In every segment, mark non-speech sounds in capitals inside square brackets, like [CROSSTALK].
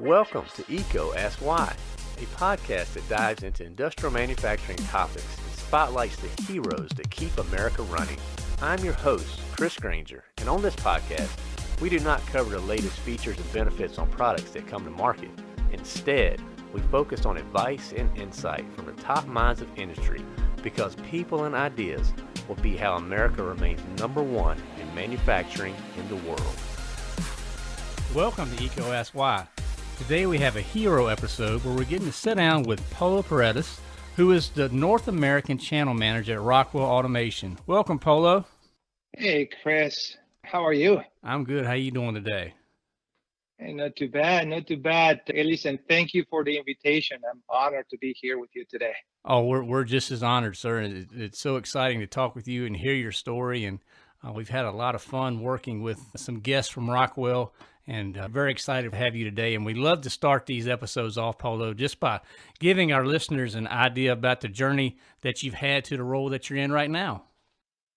Welcome to EECO Ask Why, a podcast that dives into industrial manufacturing topics and spotlights the heroes that keep America running. I'm your host, Chris Granger, and on this podcast, we do not cover the latest features and benefits on products that come to market. Instead, we focus on advice and insight from the top minds of industry because people and ideas will be how America remains number one in manufacturing in the world. Welcome to EECO Ask Why. Today we have a hero episode where we're getting to sit down with Polo Paredes, who is the North American Channel Manager at Rockwell Automation. Welcome, Polo. Hey, Chris. How are you? I'm good. How are you doing today? Hey, not too bad. Not too bad. Hey, listen, thank you for the invitation. I'm honored to be here with you today. Oh, we're we're just as honored, sir. It's so exciting to talk with you and hear your story. And uh, we've had a lot of fun working with some guests from Rockwell and uh, very excited to have you today. And we love to start these episodes off, Polo, just by giving our listeners an idea about the journey that you've had to the role that you're in right now.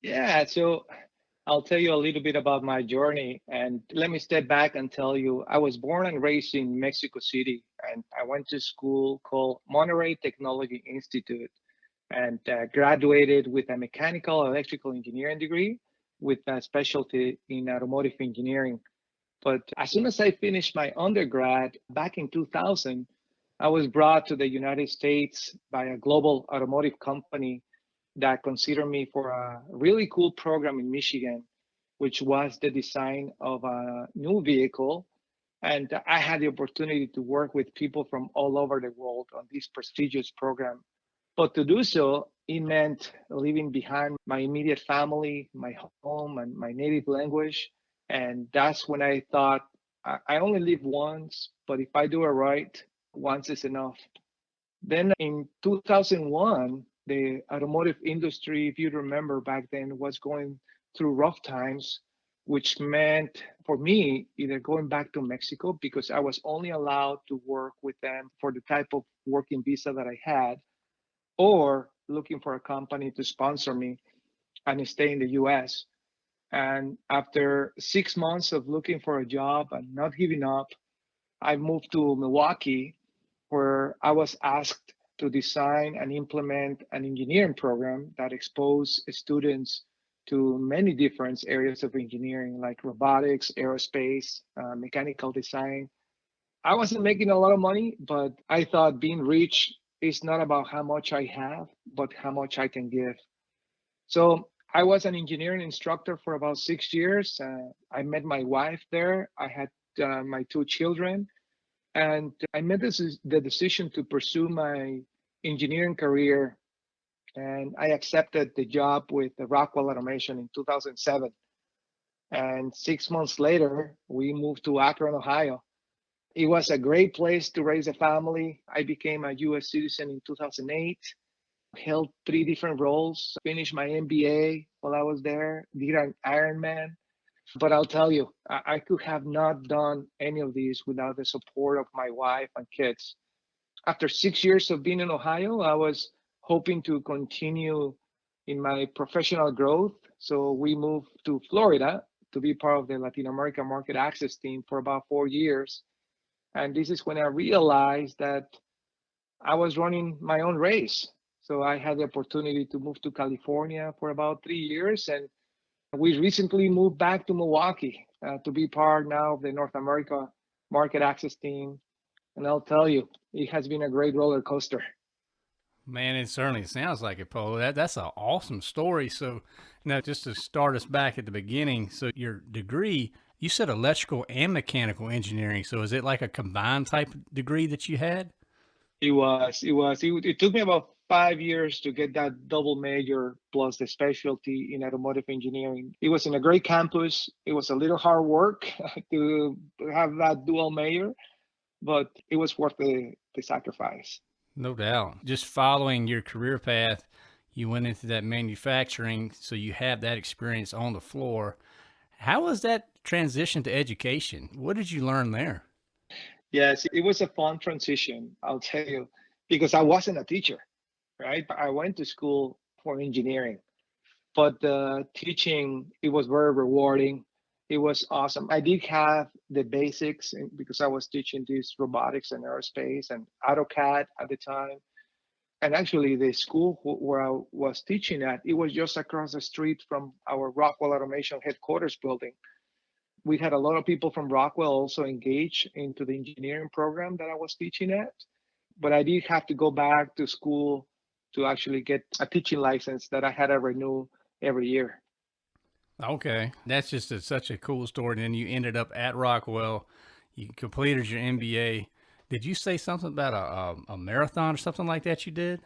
Yeah, so I'll tell you a little bit about my journey. And let me step back and tell you I was born and raised in Mexico City, and I went to school called Monterrey Technology Institute and uh, graduated with a mechanical electrical engineering degree with a specialty in automotive engineering. But as soon as I finished my undergrad back in 2000, I was brought to the United States by a global automotive company that considered me for a really cool program in Michigan, which was the design of a new vehicle. And I had the opportunity to work with people from all over the world on this prestigious program. But to do so, it meant leaving behind my immediate family, my home, and my native language and that's when I thought, I, only live once, but if I do it right, once is enough. Then in 2001, the automotive industry, if you remember back then, was going through rough times, which meant for me either going back to Mexico because I was only allowed to work with them for the type of working visa that I had, or looking for a company to sponsor me and stay in the US. And after six months of looking for a job and not giving up, I moved to Milwaukee, where I was asked to design and implement an engineering program that exposed students to many different areas of engineering, like robotics, aerospace, uh, mechanical design. I wasn't making a lot of money, but I thought being rich is not about how much I have, but how much I can give. So I was an engineering instructor for about six years. Uh, I met my wife there. I had uh, my two children, and I made this, the decision to pursue my engineering career. And I accepted the job with the Rockwell Automation in 2007. And six months later, we moved to Akron, Ohio. It was a great place to raise a family. I became a US citizen in 2008 held three different roles, finished my MBA while I was there, did an Ironman. But I'll tell you, I, I could have not done any of these without the support of my wife and kids. After six years of being in Ohio, I was hoping to continue in my professional growth. So we moved to Florida to be part of the Latin American market access team for about four years. And this is when I realized that I was running my own race. So I had the opportunity to move to California for about three years. And we recently moved back to Milwaukee uh, to be part now of the North America market access team. And I'll tell you, it has been a great roller coaster. Man, it certainly sounds like it, Polo. That, that's an awesome story. So now just to start us back at the beginning, so your degree, you said electrical and mechanical engineering. So is it like a combined type degree that you had? It was, it was, it, it took me about five years to get that double major plus the specialty in automotive engineering. It was in a great campus. It was a little hard work [LAUGHS] to have that dual major, but it was worth the, the sacrifice. No doubt. Just following your career path, you went into that manufacturing, so you have that experience on the floor. How was that transition to education? What did you learn there? Yes, it was a fun transition, I'll tell you, because I wasn't a teacher right? I went to school for engineering, but the teaching it was very rewarding. it was awesome. I did have the basics because I was teaching this robotics and aerospace and AutoCAD at the time. And actually, the school where I was teaching at, it was just across the street from our Rockwell Automation headquarters building. We had a lot of people from Rockwell also engaged into the engineering program that I was teaching at. But I did have to go back to school to actually get a teaching license that I had to renew every year. Okay, that's just a, such a cool story. And then you ended up at Rockwell. You completed your MBA. Did you say something about a, a, a marathon or something like that? You did.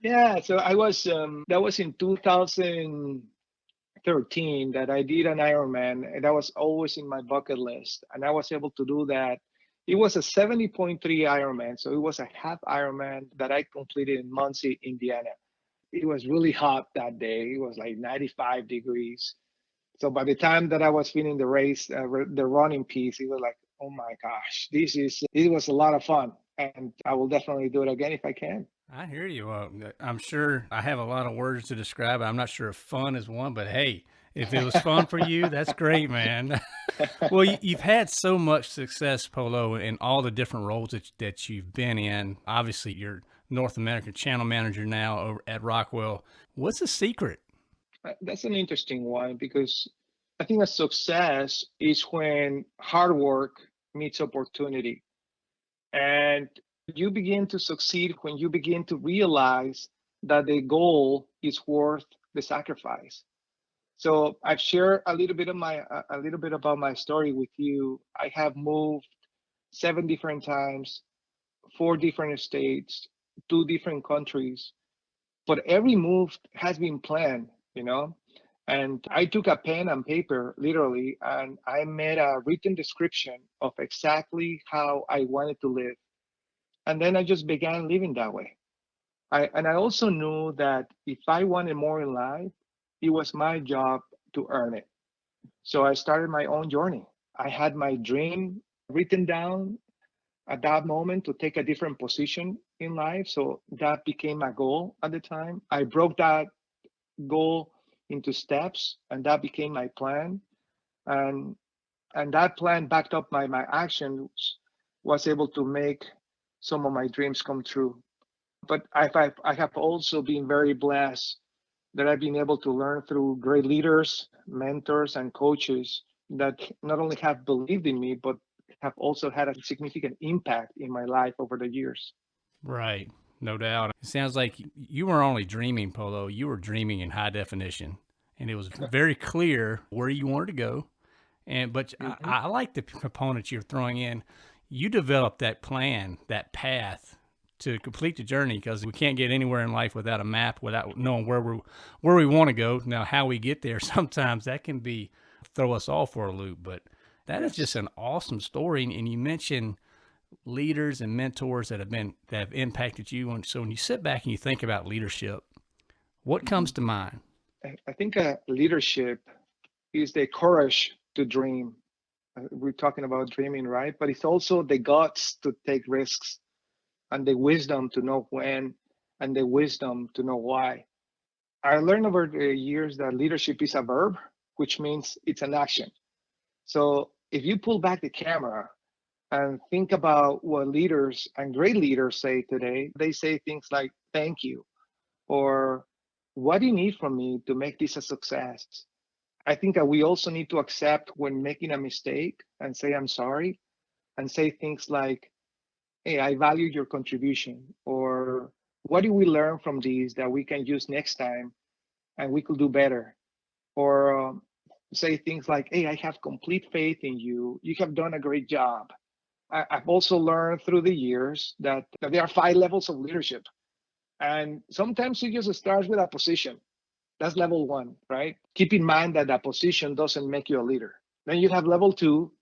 Yeah, so I was um, that was in 2013 that I did an Ironman, and that was always in my bucket list, and I was able to do that. It was a 70.3 Ironman, so it was a half Ironman that I completed in Muncie, Indiana. It was really hot that day. It was like 95 degrees so by the time that I was finishing the race, uh, the running piece, it was like, oh my gosh, this is it was a lot of fun, and I will definitely do it again if I can. I hear you. Uh, I'm sure I have a lot of words to describe. I'm not sure if fun is one, but hey, if it was fun for you, that's great, man. [LAUGHS] well, you, have had so much success, Polo, in all the different roles that, that you've been in. Obviously, you're North American channel manager now over at Rockwell. What's the secret uh, that's an interesting one because I think a success is when hard work meets opportunity. And you begin to succeed when you begin to realize that the goal is worth the sacrifice. So I've shared a little bit of my uh, a little bit about my story with you. I have moved seven different times, four different states, two different countries, but every move has been planned you know? And i took a pen and paper literally and i made a written description of exactly how i wanted to live. And then i just began living that way. I, and i also knew that if i wanted more in life it was my job to earn it. So i started my own journey. I had my dream written down at that moment to take a different position in life. So that became my goal at the time. I broke that goal into steps and that became my plan. And and that plan backed up my my actions was able to make some of my dreams come true. But I've, I've i have also been very blessed that i've been able to learn through great leaders mentors and coaches that not only have believed in me but have also had a significant impact in my life over the years right no doubt. It sounds like you were only dreaming, Polo. You were dreaming in high definition, and it was very clear where you wanted to go. And but mm-hmm. I, I like the components you're throwing in. You developed that plan, that path to complete the journey because we can't get anywhere in life without a map, without knowing where we where we want to go. Now, how we get there, [LAUGHS] sometimes that can be throw us all for a loop. But that is just an awesome story. And you mentioned leaders and mentors that have been that have impacted you. And so when you sit back and you think about leadership, what comes to mind? I think uh, leadership is the courage to dream. Uh, we're talking about dreaming, right? But it's also the guts to take risks and the wisdom to know when and the wisdom to know why. I learned over the years that leadership is a verb, which means it's an action. So if you pull back the camera and think about what leaders and great leaders say today. They say things like, thank you, or what do you need from me to make this a success? I think that we also need to accept when making a mistake and say, I'm sorry, and say things like, hey, I value your contribution, or what do we learn from these that we can use next time and we could do better? Or um, say things like, hey, I have complete faith in you. You have done a great job. I, have also learned through the years that, that there are five levels of leadership. And sometimes it just starts with a position. That's level one, right? Keep in mind that that position doesn't make you a leader. Then you have level two,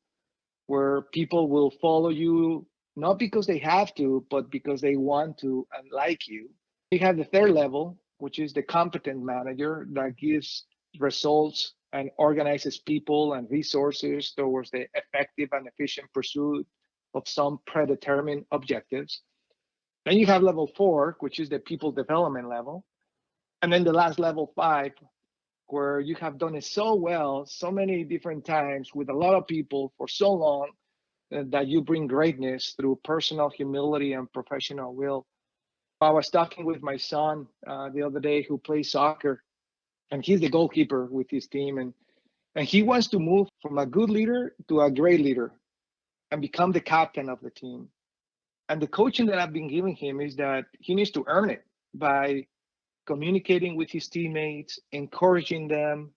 where people will follow you not because they have to, but because they want to and like you. You have the third level, which is the competent manager that gives results and organizes people and resources towards the effective and efficient pursuit of some predetermined objectives. Then you have level four, which is the people development level. And then the last level five, where you have done it so well, so many different times with a lot of people for so long that you bring greatness through personal humility and professional will. I was talking with my son uh, the other day who plays soccer, and he's the goalkeeper with his team, and and he wants to move from a good leader to a great leader, and become the captain of the team. And the coaching that I've been giving him is that he needs to earn it by communicating with his teammates, encouraging them,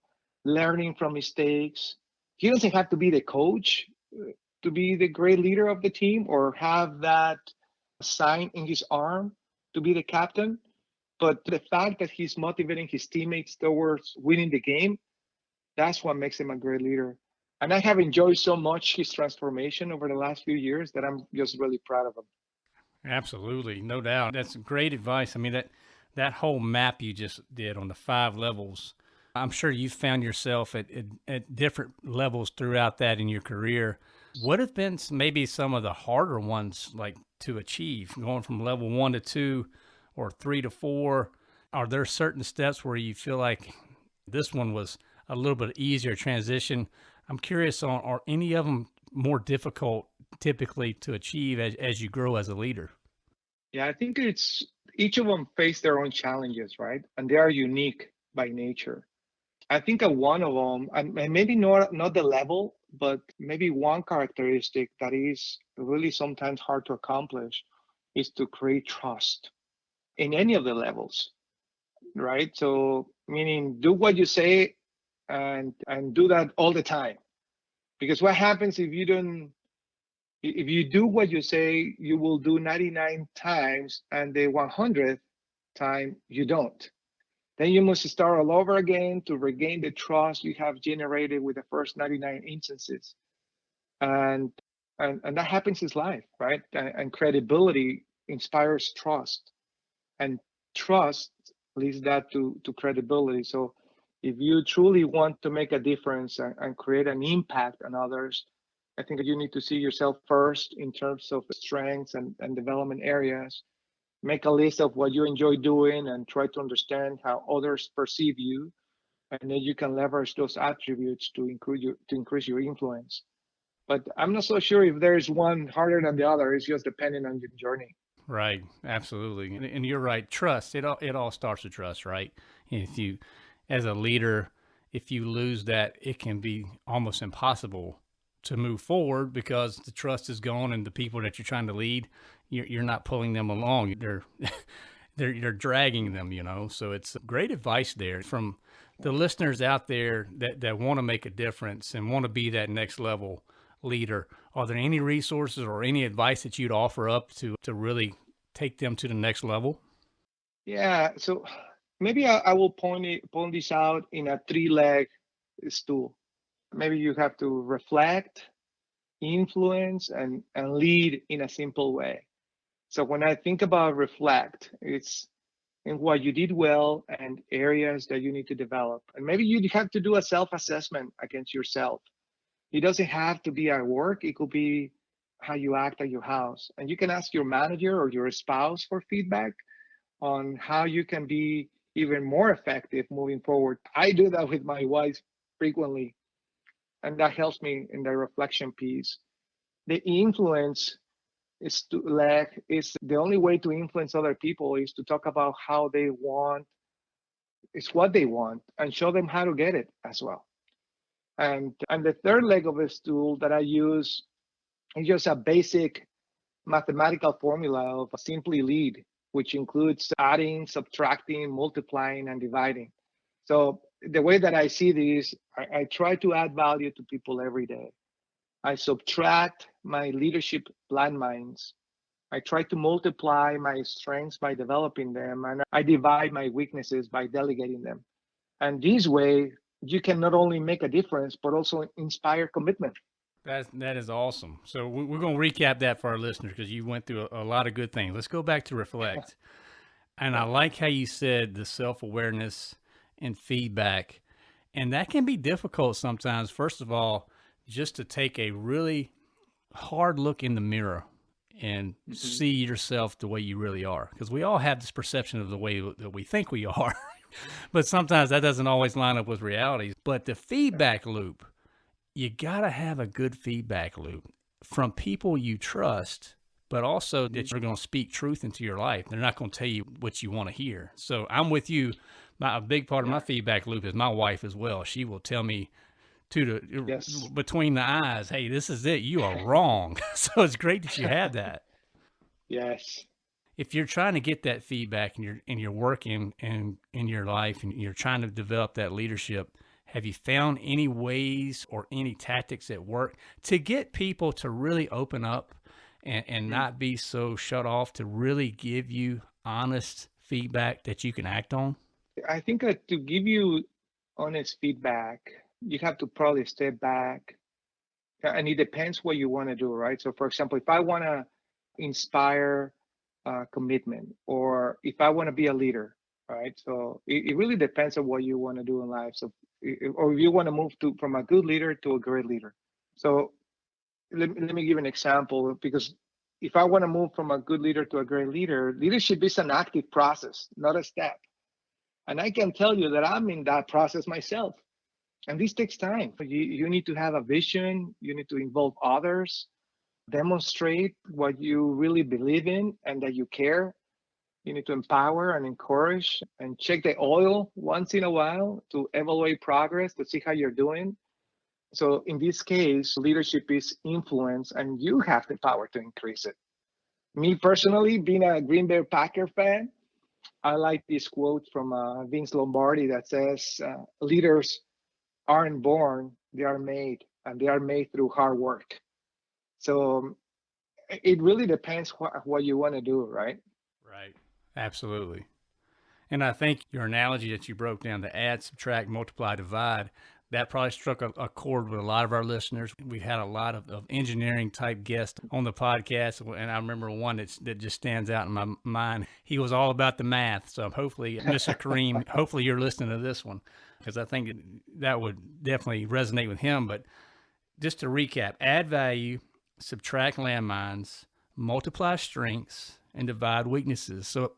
learning from mistakes. He doesn't have to be the coach uh, to be the great leader of the team or have that sign in his arm to be the captain. But the fact that he's motivating his teammates towards winning the game, that's what makes him a great leader. And I have enjoyed so much his transformation over the last few years that I'm just really proud of him. Absolutely, no doubt. That's great advice. I mean that that whole map you just did on the five levels. I'm sure you found yourself at, at, at different levels throughout that in your career. What have been maybe some of the harder ones like to achieve, going from level one to two or three to four? Are there certain steps where you feel like this one was a little bit easier transition? I'm curious on are any of them more difficult typically to achieve as, as you grow as a leader? Yeah, I think it's each of them face their own challenges, right? And they are unique by nature. I think of one of them, and maybe not not the level, but maybe one characteristic that is really sometimes hard to accomplish is to create trust in any of the levels, right? So meaning do what you say and and do that all the time. Because what happens if you don't if you do what you say you will do 99 times and the 100th time you don't then you must start all over again to regain the trust you have generated with the first 99 instances. And and, and that happens in life right? And, and credibility inspires trust. And trust leads that to to credibility. So if you truly want to make a difference and, and create an impact on others I think you need to see yourself first in terms of strengths and, and development areas. Make a list of what you enjoy doing and try to understand how others perceive you. And then you can leverage those attributes to increase your, to increase your influence. But I'm not so sure if there's one harder than the other. It's just depending on your journey. Right. Absolutely. And, and you're right. Trust. It all, it all starts with trust, right? If you, as a leader, if you lose that, it can be almost impossible to move forward because the trust is gone and the people that you're trying to lead, you're, you're not pulling them along. They're, [LAUGHS] they're, you're dragging them, you know? So it's great advice there from the listeners out there that, that want to make a difference and want to be that next level leader. Are there any resources or any advice that you'd offer up to, to really take them to the next level? Yeah. So maybe I, I will point it, point this out in a three leg stool maybe you have to reflect, influence, and, and lead in a simple way. So when I think about reflect, it's in what you did well and areas that you need to develop. And maybe you have to do a self-assessment against yourself. It doesn't have to be at work. It could be how you act at your house. And you can ask your manager or your spouse for feedback on how you can be even more effective moving forward. I do that with my wife frequently and that helps me in the reflection piece. The influence is to like is the only way to influence other people is to talk about how they want it's what they want and show them how to get it as well and and the third leg of this tool that i use is just a basic mathematical formula of simply lead which includes adding subtracting multiplying and dividing so the way that I see this, I, I, try to add value to people every day. I subtract my leadership landmines. I try to multiply my strengths by developing them, and I divide my weaknesses by delegating them. And this way, you can not only make a difference, but also inspire commitment. That that is awesome. So we're going to recap that for our listeners because you went through a, a lot of good things. Let's go back to reflect. [LAUGHS] and I like how you said the self awareness and feedback. And that can be difficult sometimes, first of all, just to take a really hard look in the mirror and mm-hmm. see yourself the way you really are. Because we all have this perception of the way that we think we [LAUGHS] are, but sometimes that doesn't always line up with reality. But the feedback loop, you got to have a good feedback loop from people you trust, but also that you're going to speak truth into your life. They're not going to tell you what you want to hear. So I'm with you. My, a big part of my feedback loop is my wife as well. She will tell me to the yes. between the eyes, hey, this is it. You are [LAUGHS] wrong. [LAUGHS] so it's great that you have [LAUGHS] that. Yes. If you're trying to get that feedback and you're and you're working in in your life and you're trying to develop that leadership, have you found any ways or any tactics that work to get people to really open up and, and mm-hmm. not be so shut off to really give you honest feedback that you can act on? I think that to give you honest feedback, you have to probably step back. And it depends what you want to do, right? So, for example, if I want to inspire uh, commitment or if I want to be a leader, right? So it, it really depends on what you want to do in life. So, or if you want to move to from a good leader to a great leader. So let, let me give an example because if I want to move from a good leader to a great leader, leadership is an active process, not a step. And I can tell you that I'm in that process myself. And this takes time. You, you need to have a vision, you need to involve others, demonstrate what you really believe in and that you care. You need to empower and encourage and check the oil once in a while to evaluate progress to see how you're doing. So in this case, leadership is influence and you have the power to increase it. Me personally, being a Green Bay Packer fan, I like this quote from uh, Vince Lombardi that says, uh, leaders aren't born, they are made, and they are made through hard work. So um, it really depends what, what you want to do, right? Right. Absolutely. And I think your analogy that you broke down to add, subtract, multiply, divide, that probably struck a, a, chord with a lot of our listeners. We've had a lot of, of, engineering type guests on the podcast, and I remember one that's, that just stands out in my mind. He was all about the math. So hopefully, Mr. Kareem, [LAUGHS] hopefully you're listening to this one because I think that would definitely resonate with him. But just to recap, add value, subtract landmines, multiply strengths, and divide weaknesses. So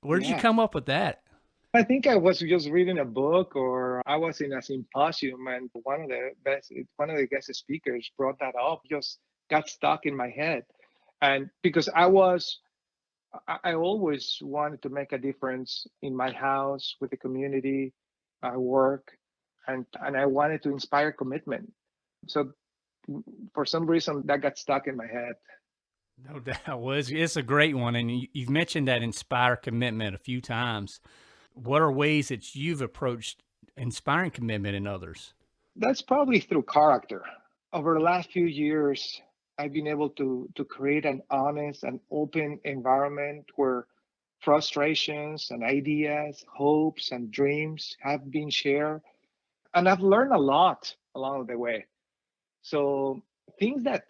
where did yeah. you come up with that? I think I was just reading a book or I was in a symposium and one of the best one of the guest speakers brought that up, just got stuck in my head. And because I was I always wanted to make a difference in my house, with the community, I work, and and I wanted to inspire commitment. So for some reason that got stuck in my head. No [LAUGHS] doubt. Well, it's, it's a great one. And you, you've mentioned that inspire commitment a few times what are ways that you've approached inspiring commitment in others? That's probably through character. Over the last few years, I've been able to to create an honest and open environment where frustrations and ideas, hopes and dreams have been shared. And I've learned a lot along the way. So things that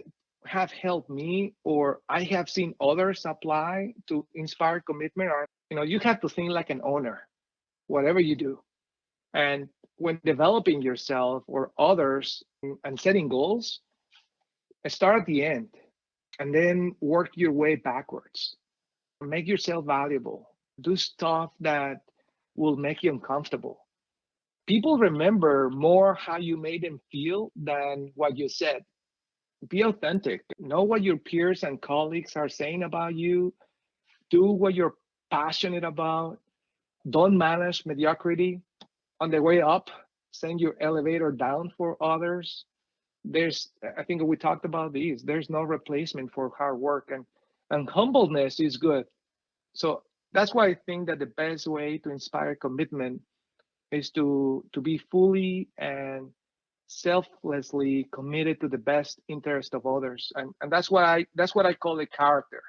have helped me or I have seen others apply to inspire commitment are, you know, you have to think like an owner whatever you do. And when developing yourself or others and setting goals, start at the end and then work your way backwards. Make yourself valuable. Do stuff that will make you uncomfortable. People remember more how you made them feel than what you said. Be authentic. Know what your peers and colleagues are saying about you. Do what you're passionate about don't manage mediocrity on the way up send your elevator down for others. There's i think we talked about these. There's no replacement for hard work and and humbleness is good. So that's why i think that the best way to inspire commitment is to to be fully and selflessly committed to the best interest of others. And and that's what i that's what i call a character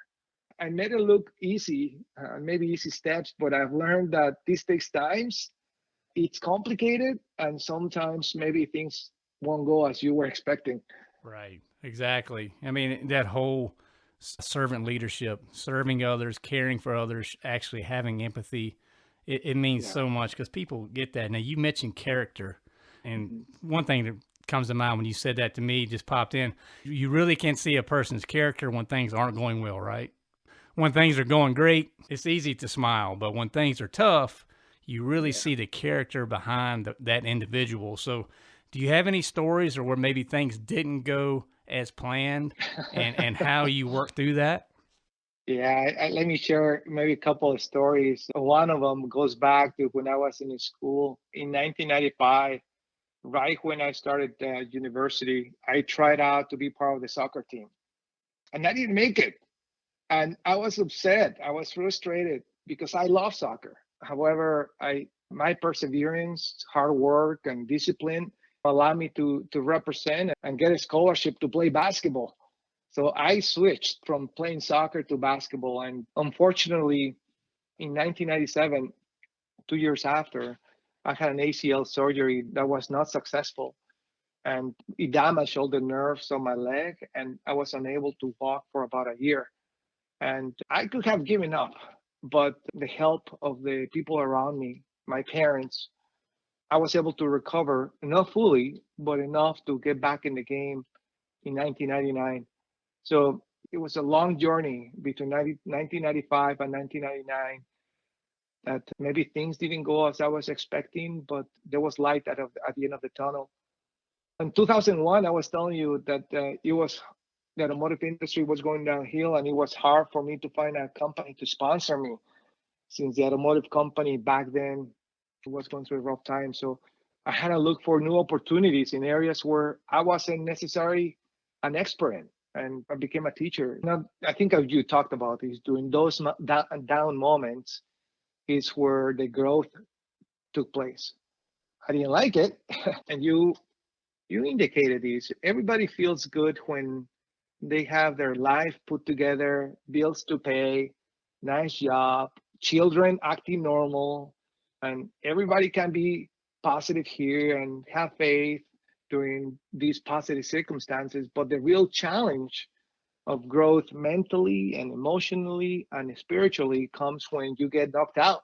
I made it look easy, uh, maybe easy steps, but I've learned that this takes times. It's complicated, and sometimes maybe things won't go as you were expecting. Right. Exactly. I mean, that whole servant leadership, serving others, caring for others, actually having empathy, it, it means yeah. so much because people get that. Now, you mentioned character, and mm-hmm. one thing that comes to mind when you said that to me just popped in. You really can't see a person's character when things aren't going well, right? When things are going great, it's easy to smile, but when things are tough, you really yeah. see the character behind the, that individual. So, do you have any stories or where maybe things didn't go as planned and, and [LAUGHS] how you worked through that? Yeah, I, let me share maybe a couple of stories. One of them goes back to when I was in school in 1995. Right when I started uh, university, I tried out to be part of the soccer team, and I didn't make it. And I was upset. I was frustrated because I love soccer. However, I my perseverance, hard work, and discipline allowed me to to represent and get a scholarship to play basketball. So I switched from playing soccer to basketball. And unfortunately, in 1997, two years after, I had an ACL surgery that was not successful. And it damaged all the nerves on my leg, and I was unable to walk for about a year. And I could have given up, but the help of the people around me, my parents, I was able to recover, not fully, but enough to get back in the game in 1999 so it was a long journey between 90, 1995 and 1999 that maybe things didn't go as I was expecting, but there was light at, at the end of the tunnel. In 2001, I was telling you that uh, it was the automotive industry was going downhill and it was hard for me to find a company to sponsor me since the automotive company back then was going through a rough time. So I had to look for new opportunities in areas where I wasn't necessarily an expert in and I became a teacher. Now, I think you talked about is during those down moments is where the growth took place. I didn't like it, [LAUGHS] and you you indicated this. Everybody feels good when they have their life put together, bills to pay, nice job, children acting normal, and everybody can be positive here and have faith during these positive circumstances. But the real challenge of growth mentally and emotionally and spiritually comes when you get knocked out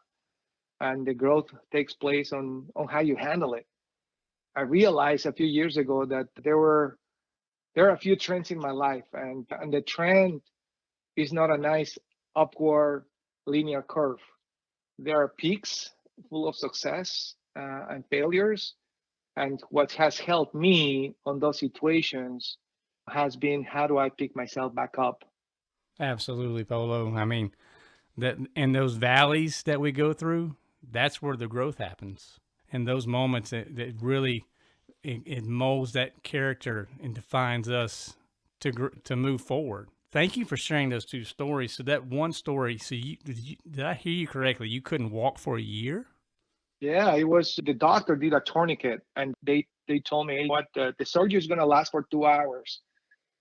and the growth takes place on, on how you handle it. I realized a few years ago that there were there are a few trends in my life and, and the trend is not a nice upward linear curve. There are peaks full of success uh, and failures, and what has helped me on those situations has been how do I pick myself back up? Absolutely, Polo. I mean, that in those valleys that we go through, that's where the growth happens. And those moments, that, that really it, it, molds that character and defines us to to move forward. Thank you for sharing those two stories. So that one story, so you did, you, did I hear you correctly? You couldn't walk for a year. Yeah, it was the doctor did a tourniquet and they they told me what the, the surgery is going to last for two hours.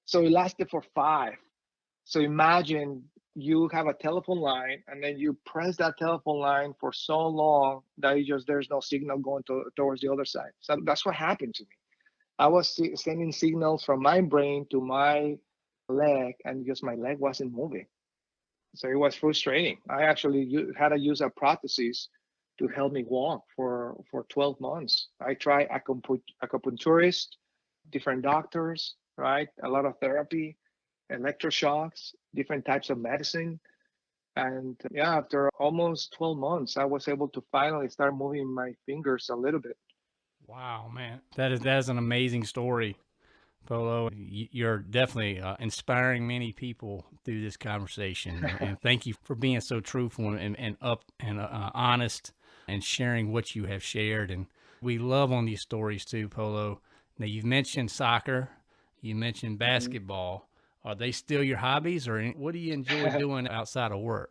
So it lasted for five. So imagine you have a telephone line and then you press that telephone line for so long that you just there's no signal going to, towards the other side. So that's what happened to me. I was sending signals from my brain to my leg and just my leg wasn't moving. So it was frustrating. I actually had to use a prosthesis to help me walk for for 12 months. I tried acupuncturist, different doctors, right? A lot of therapy, electroshocks, different types of medicine. And yeah, after almost 12 months, I was able to finally start moving my fingers a little bit. Wow, man. That is that is an amazing story. Polo, you're definitely uh, inspiring many people through this conversation. [LAUGHS] and thank you for being so truthful and, and up and uh, honest and sharing what you have shared. And we love on these stories too, Polo. Now, you've mentioned soccer, you mentioned mm-hmm. basketball. Mm-hmm. Are they still your hobbies, or what do you enjoy [LAUGHS] doing outside of work?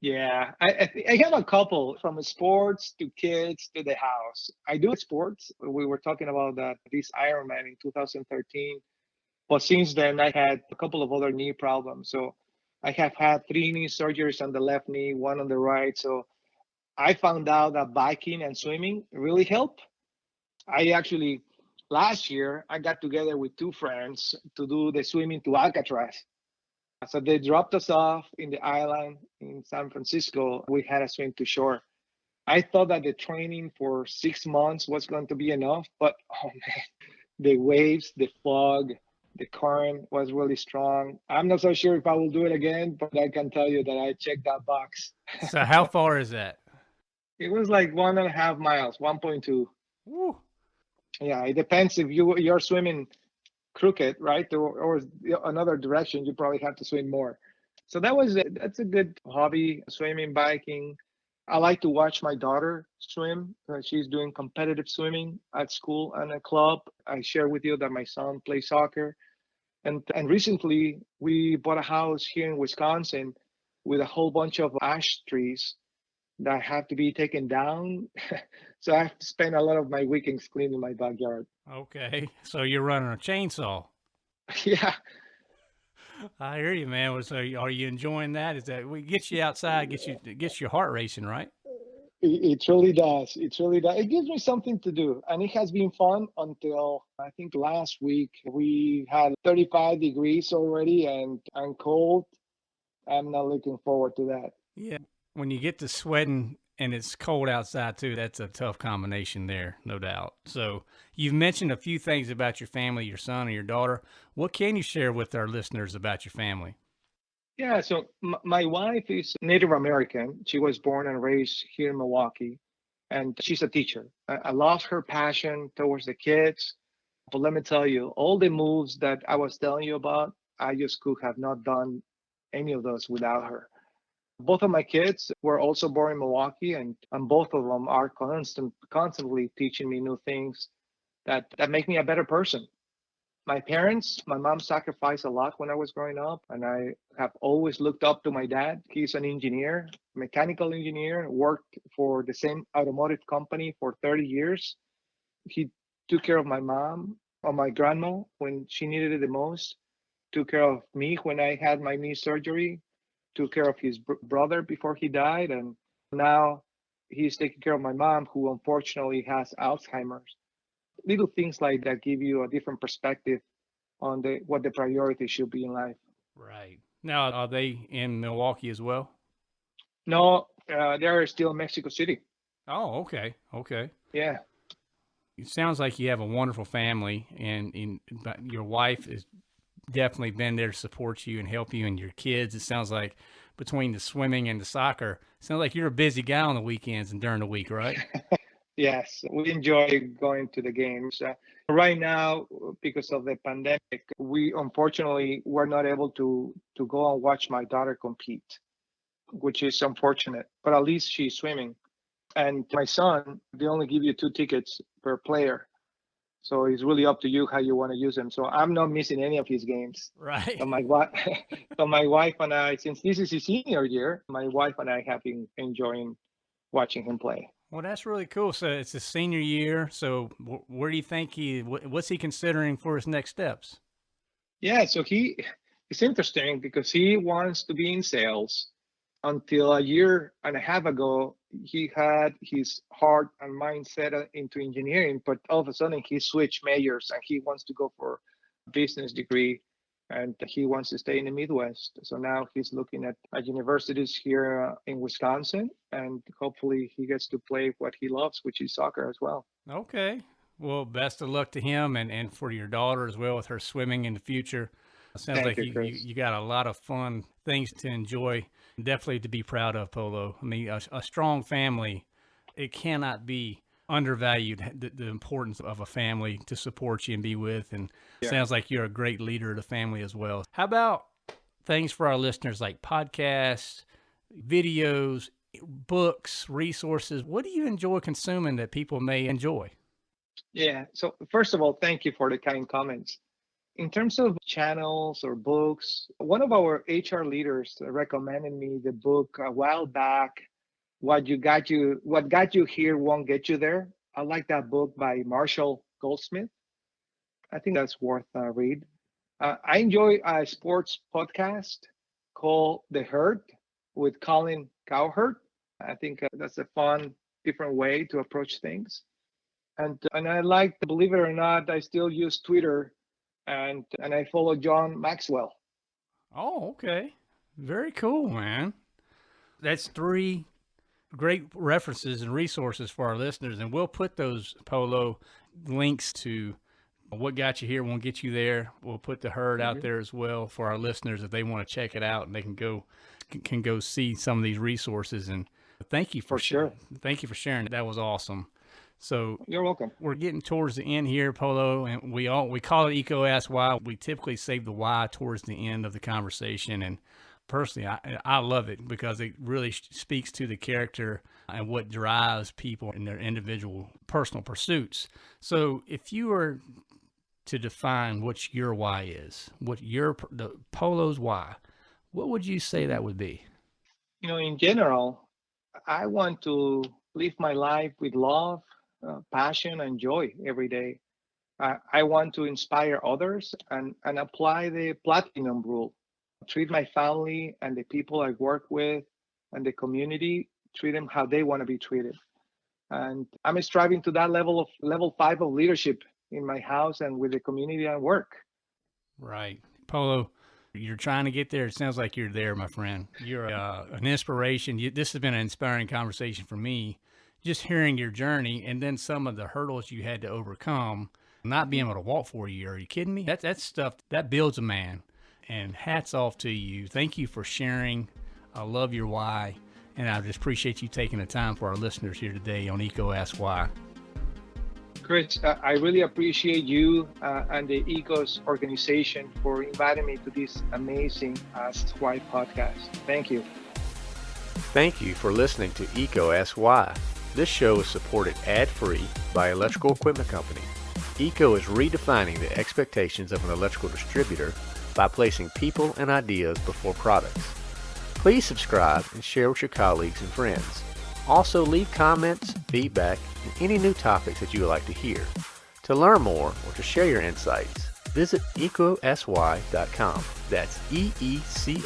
Yeah, I, I have a couple from sports to kids to the house. I do sports. We were talking about that this Ironman in 2013, but since then I had a couple of other knee problems. So I have had three knee surgeries on the left knee, one on the right. So I found out that biking and swimming really help. I actually last year I got together with two friends to do the swimming to Alcatraz. So they dropped us off in the island in San Francisco. We had a swim to shore. I thought that the training for six months was going to be enough, but [LAUGHS] oh man, the waves, the fog, the current was really strong. I'm not so sure if I will do it again, but I can tell you that I checked that box. so how far is that? [LAUGHS] It was like one and a half miles, 1.2. Woo. Yeah, it depends if you you're swimming crooked, right, or, or another direction. You probably have to swim more. So that was a, that's a good hobby, swimming, biking. I like to watch my daughter swim. Uh, she's doing competitive swimming at school and a club. I share with you that my son plays soccer. And, and recently we bought a house here in Wisconsin with a whole bunch of ash trees that have to be taken down. [LAUGHS] so I have to spend a lot of my weekends cleaning my backyard. Okay. [LAUGHS] So you're running a chainsaw. [LAUGHS] yeah. I hear you, man. So are you enjoying that? Is that we get you outside, get you gets your heart racing, right? It, it really does. It really does. It gives me something to do, and it has been fun until I think last week we had 35 degrees already and and cold. I'm not looking forward to that. Yeah, when you get to sweating and it's cold outside too, that's a tough combination there, no doubt. So you've mentioned a few things about your family, your son and your daughter. What can you share with our listeners about your family? Yeah, so my wife is Native American. She was born and raised here in Milwaukee, and she's a teacher. I, I love her passion towards the kids. But let me tell you, all the moves that I was telling you about, I just could have not done any of those without her. Both of my kids were also born in Milwaukee, and, and both of them are constant, constantly teaching me new things that, that make me a better person. My parents, my mom sacrificed a lot when I was growing up, and I have always looked up to my dad. He's an engineer, mechanical engineer, worked for the same automotive company for 30 years. He took care of my mom or my grandma when she needed it the most, took care of me when I had my knee surgery, took care of his br- brother before he died, and now he's taking care of my mom, who unfortunately has Alzheimer's. Little things like that give you a different perspective on the what the priority should be in life. Right now, are they in Milwaukee as well? No, uh, they're still in Mexico City. Oh, okay, okay. Yeah. It sounds like you have a wonderful family, and, and your wife has definitely been there to support you and help you and your kids. It sounds like between the swimming and the soccer, sounds like you're a busy guy on the weekends and during the week, right? [LAUGHS] yes, we enjoy going to the games. Uh, right now, because of the pandemic, we unfortunately were not able to to go and watch my daughter compete, which is unfortunate. But at least she's swimming. And my son, they only give you two tickets per player. So it's really up to you how you want to use them. So I'm not missing any of his games. Right. So my wife, [LAUGHS] so my wife and I, since this is his senior year, my wife and I have been enjoying watching him play. Well, that's really cool. So it's his senior year. So where do you think he? What's he considering for his next steps? Yeah. So he, it's interesting because he wants to be in sales. Until a year and a half ago, he had his heart and mindset into engineering, but all of a sudden he switched majors and he wants to go for a business degree and he wants to stay in the Midwest. So now he's looking at, at universities here uh, in Wisconsin and hopefully he gets to play what he loves, which is soccer as well. Okay. Well, best of luck to him and, and for your daughter as well with her swimming in the future. Sounds Thank like you, you, you, got a lot of fun things to enjoy. Definitely to be proud of, Polo. I mean, a, a strong family, it cannot be undervalued the, the, importance of a family to support you and be with. And yeah. sounds like you're a great leader of the family as well. How about things for our listeners like podcasts, videos, books, resources? What do you enjoy consuming that people may enjoy? Yeah. So, first of all, thank you for the kind comments. In terms of channels or books, one of our HR leaders recommended me the book a while back. What you got you, what got you here won't get you there. I like that book by Marshall Goldsmith. I think that's worth a read. Uh, I enjoy a sports podcast called The Herd with Colin Cowherd. I think uh, that's a fun, different way to approach things. And and I like, to believe it or not, I still use Twitter and and I follow John Maxwell. Oh, okay. Very cool, man. That's three great references and resources for our listeners, and we'll put those polo links to what got you here won't get you there. We'll put the herd mm-hmm. out there as well for our listeners if they want to check it out and they can go can go see some of these resources and Thank you for, for sure. Thank you for sharing. That was awesome. So you're welcome. We're getting towards the end here, Polo, and we all we call it EECO Ask Why. We typically save the why towards the end of the conversation, and personally, I I love it because it really speaks to the character and what drives people in their individual personal pursuits. So, if you were to define what your why is, what your the Polo's why, what would you say that would be? You know, in general, I want to live my life with love, uh, passion, and joy every day. I, I want to inspire others and, and apply the platinum rule. Treat my family and the people I work with and the community, treat them how they want to be treated. And I'm striving to that level of level five of leadership in my house and with the community I work. Right. Polo, you're trying to get there. It sounds like you're there, my friend. You're uh, an inspiration. You, this has been an inspiring conversation for me. Just hearing your journey and then some of the hurdles you had to overcome, not being able to walk for a year. Are you kidding me? That, that's stuff that builds a man. And hats off to you. Thank you for sharing. I love your why. And I just appreciate you taking the time for our listeners here today on EECO Ask Why. Chris, uh, I really appreciate you uh, and the EECO's organization for inviting me to this amazing Ask Why podcast. Thank you. Thank you for listening to EECO Ask Why. This show is supported ad-free by Electrical Equipment Company. EECO is redefining the expectations of an electrical distributor by placing people and ideas before products. Please subscribe and share with your colleagues and friends. Also, leave comments, feedback, and any new topics that you would like to hear. To learn more or to share your insights, visit eecoaskwhy.com. That's E E C